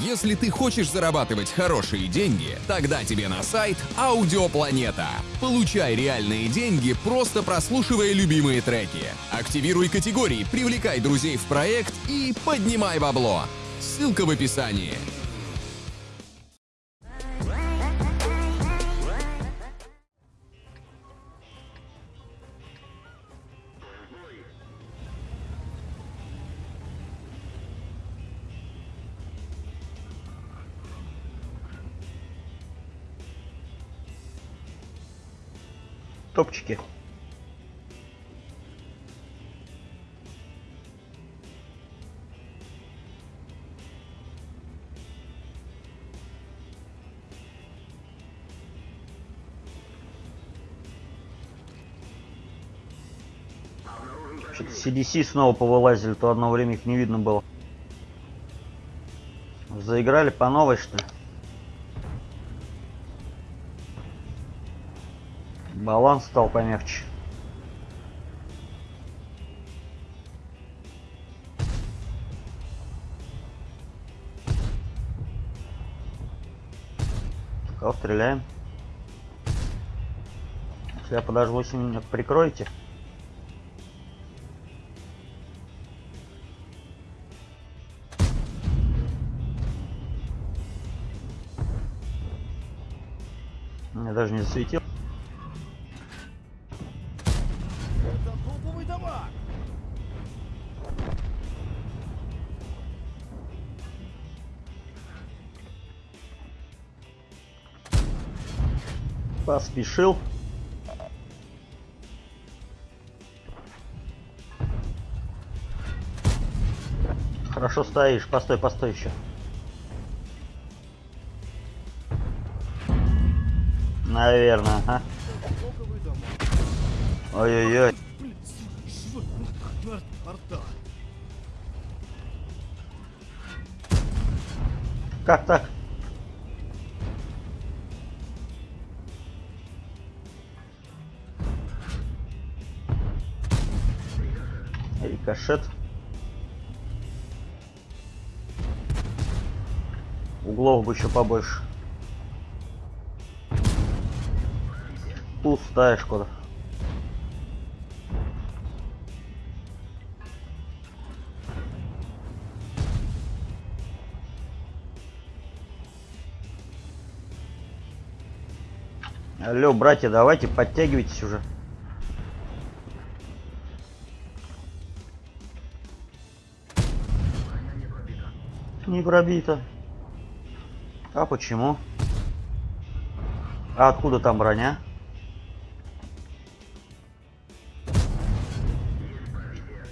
Если ты хочешь зарабатывать хорошие деньги, тогда тебе на сайт Аудиопланета. Получай реальные деньги, просто прослушивая любимые треки. Активируй категории, привлекай друзей в проект и поднимай бабло. Ссылка в описании. Топчики. Что-то CDC снова повылазили, то одно время их не видно было. Заиграли по новой, что ли? Баланс стал помягче. Кого стреляем? Если я подожду 8 минут, прикройте. Мне даже не засветил. Поспешил. Хорошо стоишь. Постой, постой еще. Наверное, товар. Ой-ой-ой. Как так? Рикошет. Углов бы еще побольше. Пустая шкода. Алло, братья, давайте подтягивайтесь уже. Не пробито. А почему? А откуда там броня?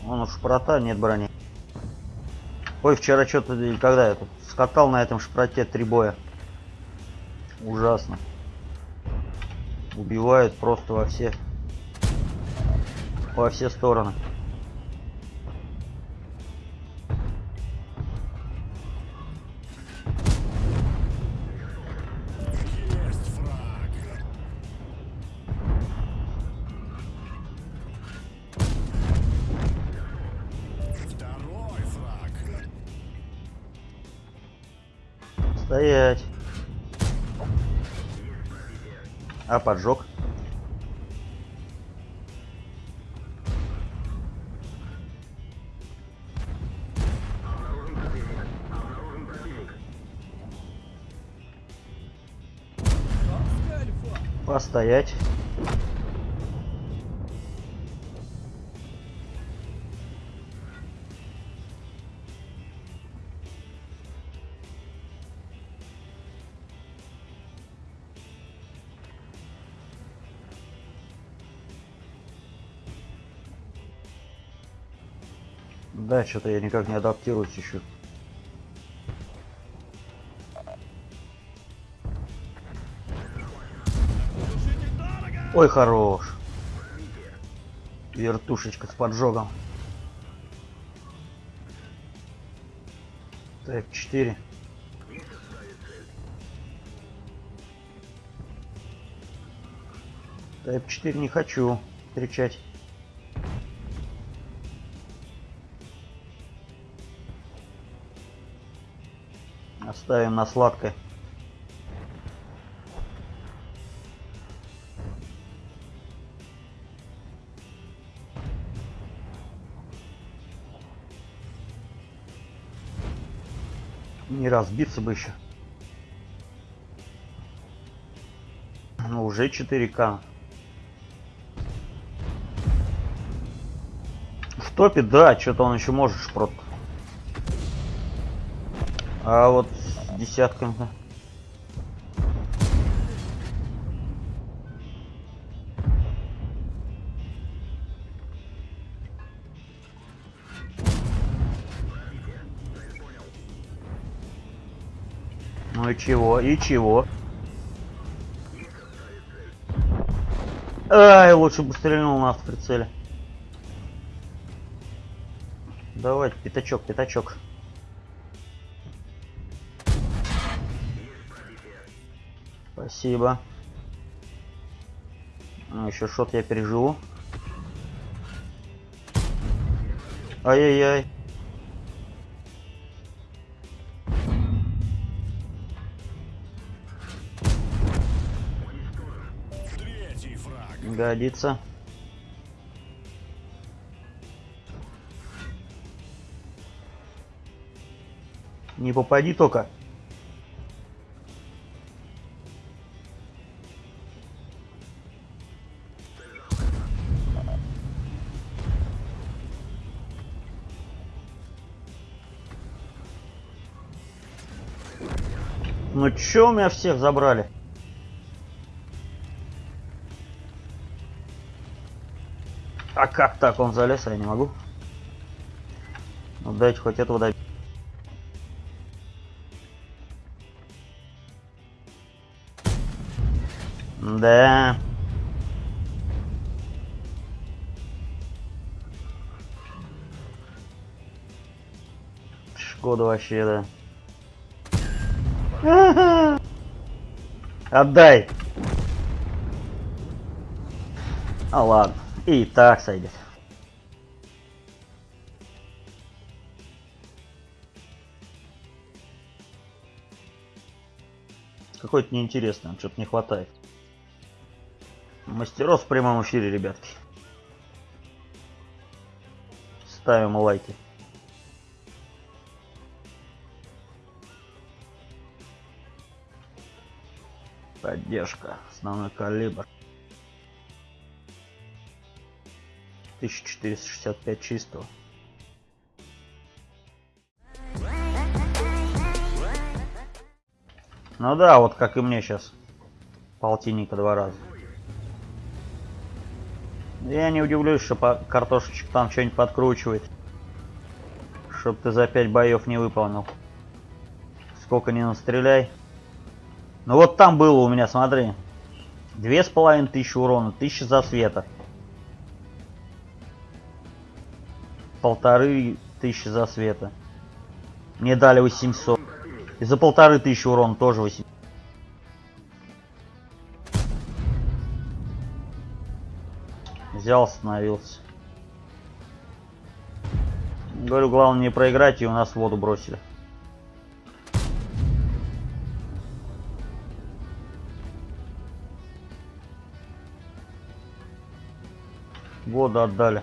Вон у шпрота нет брони. Ой, вчера что-то, когда я тут скатал на этом шпроте три боя. Ужасно. Убивают просто во все во все стороны. Стоять. А поджог? Постоять. Да, что-то я никак не адаптируюсь еще. Ой, хорош. Вертушечка с поджогом. Так, 4. Type 4 не хочу встречать. Оставим на сладкое. Не разбиться бы еще. Ну, уже 4К. В топе, да, что-то он еще может шпрот. А вот десятками. Ну и чего? И чего? Ай, лучше бы стрельнул на автоприцеле. Давай, пятачок, пятачок. Спасибо. Ну, еще шот я переживу. Ай-яй-яй. Годится. Не попади только. Ну чё у меня всех забрали? А как так он залез, я не могу? Ну дайте хоть этого добить. Да. Шкода вообще, да. Отдай. А ладно. И так сойдет. Какой-то неинтересный, что-то не хватает. Мастеров в прямом эфире, ребятки. Ставим лайки. Поддержка. Основной калибр. 1465 чистого. Ну да, вот как и мне сейчас. Полтинника два раза. Я не удивлюсь, что картошечек там что-нибудь подкручивает. Чтоб ты за 5 боев не выполнил. Сколько не настреляй. Ну вот там было у меня, смотри. Две с половиной тысячи урона, тысяча засвета. Полторы тысячи засвета. Мне дали 800. И за полторы тысячи урона тоже 8. Взял, остановился. Говорю, главное не проиграть, и у нас воду бросили. Воду отдали.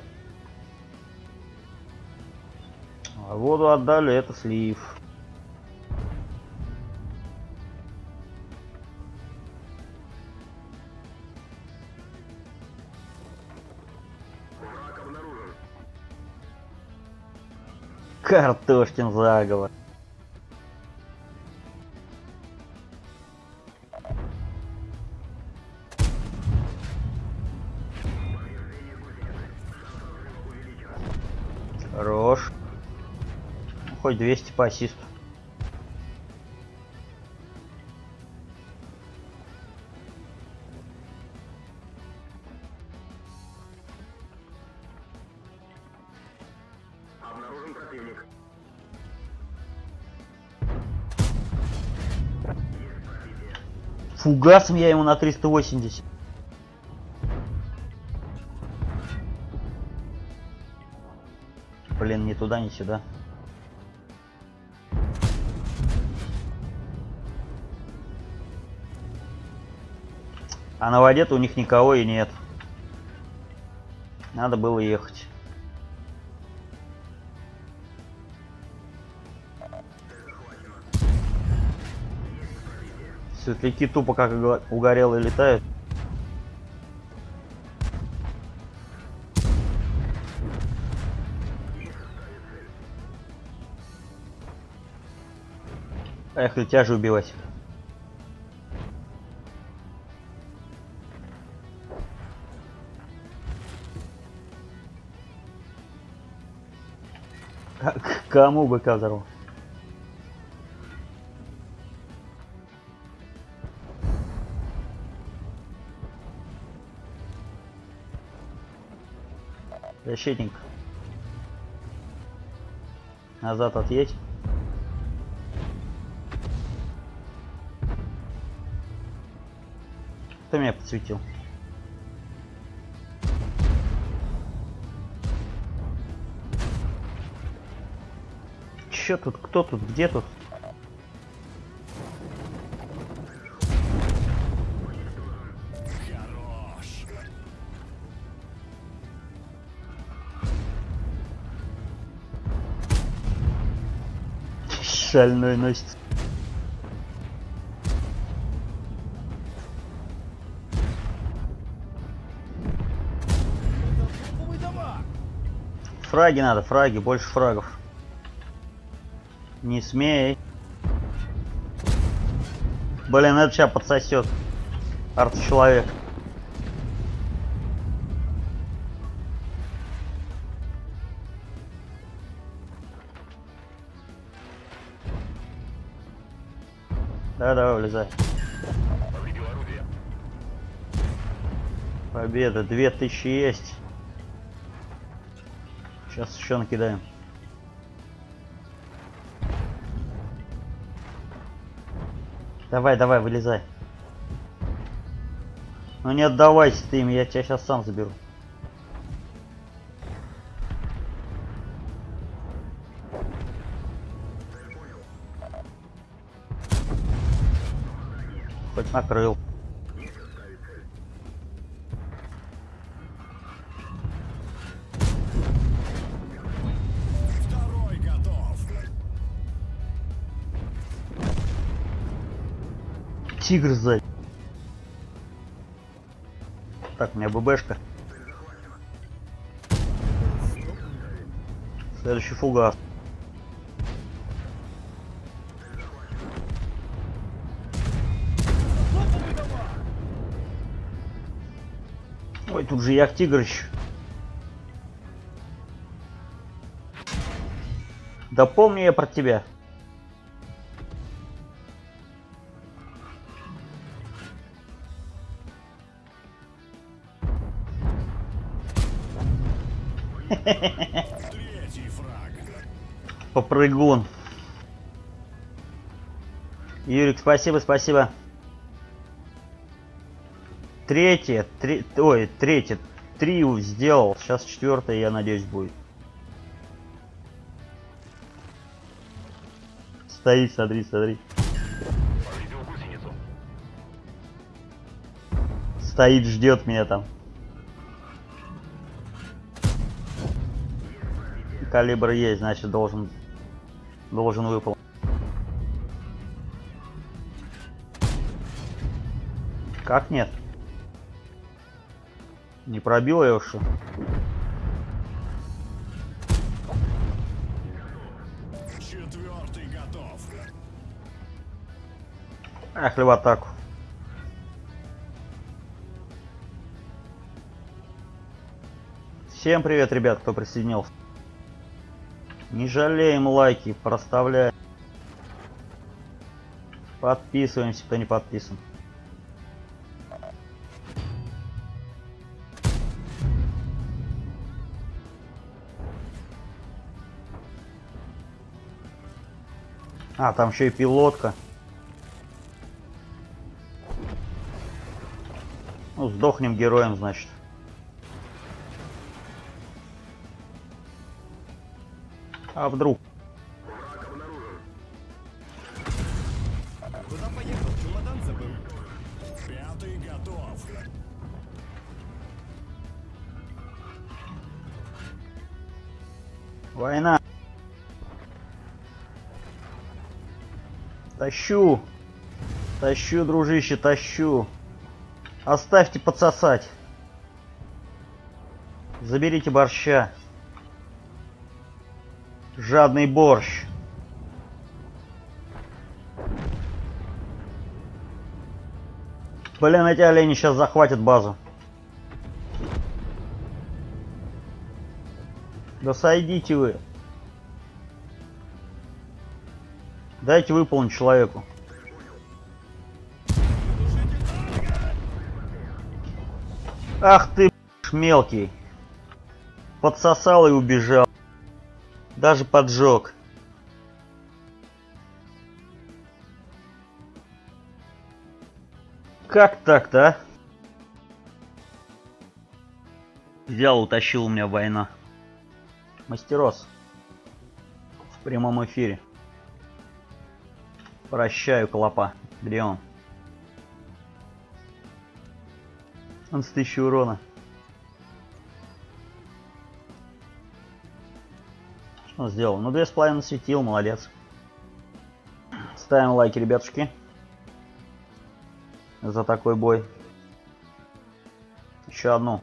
А воду отдали, это слив. Картошкин заговор. Хорош. Хоть 200 по ассисту. Фугасом я ему на 380. туда, ни сюда. А на воде у них никого и нет. Надо было ехать. Светляки тупо как угорелые летают. Поехали тяжи убивать. К- к Кому быка взорвал? Защитник. Назад отъедь. Меня подсветил? Чё тут? Кто тут? Где тут? Шальной носится. Фраги надо, фраги, больше фрагов. Не смей. Блин, это сейчас подсосет. Арт-человек. Да, давай, вылезай. Победа, 2000 есть. Сейчас еще накидаем. Давай, давай, вылезай. Ну не отдавайся ты им, я тебя сейчас сам заберу. Хоть накрыл. Тигр сзади. Так, у меня ББшка. Следующий фугас. Ой, тут же як тигрыч. Да помню я про тебя. Попрыгун. Юрик, спасибо, спасибо. Третье, три, ой, третье, три сделал. Сейчас четвертое, я надеюсь, будет. Стоит, смотри, смотри. Стоит, ждет меня там. Калибр есть, значит должен должен выполнить. Как нет? Не пробил я что? Четвертый готов. Поехали в атаку. Всем привет, ребят, кто присоединился. Не жалеем лайки, проставляем. Подписываемся, кто не подписан. А, там еще и пилотка. Ну, сдохнем героем, значит. А вдруг? Куда поехал? Чемодан забыл. Пятый готов. Война. Тащу. Тащу, дружище, тащу. Оставьте подсосать. Заберите борща. Жадный борщ. Блин, эти олени сейчас захватят базу. Да сойдите вы. Дайте выполнить человеку. Ах ты, мелкий. Подсосал и убежал. Даже поджег. Как так-то, а? Взял, утащил у меня война. Мастерос. В прямом эфире. Прощаю, Клопа. Где он? Он с тысячи урона. Сделал? Ну, две с половиной светил, молодец. Ставим лайки, ребятушки. За такой бой. Еще одну.